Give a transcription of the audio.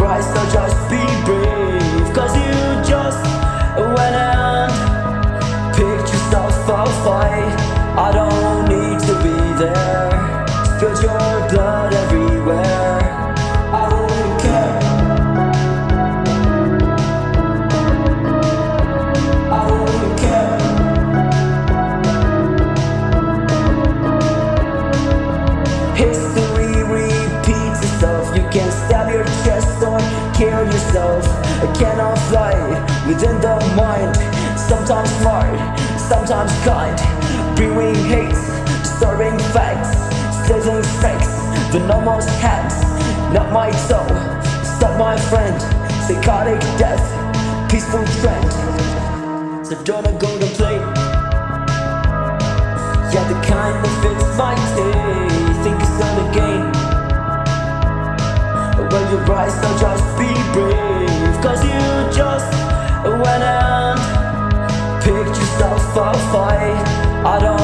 rise, so just be brave. Cause you just went and picked yourself a fight. I don't need kill yourself. I cannot fly within the mind. Sometimes smart, sometimes kind. Brewing hate, stirring facts, slitting facts. The normal hacks, not my soul. Stop my friend. Psychotic death, peaceful trend. So don't go to play. Yeah, the kind that fits my taste fight. I don't